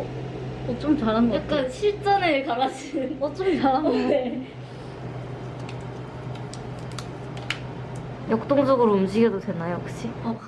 어, 좀 잘한 것 같아. 약간 실전을 가라지는. 어, 좀 잘한 것 같아. 네. 역동적으로 움직여도 되나요, 혹시? 어,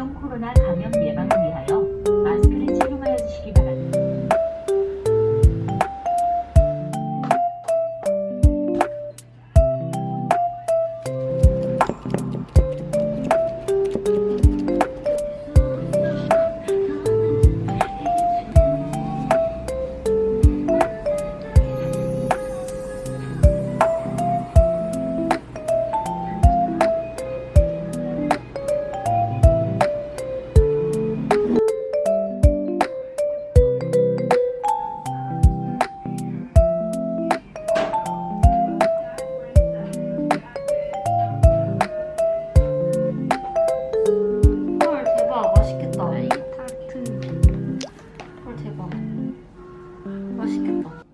신종 코로나 감염 예방을 위하여 맛있겠다.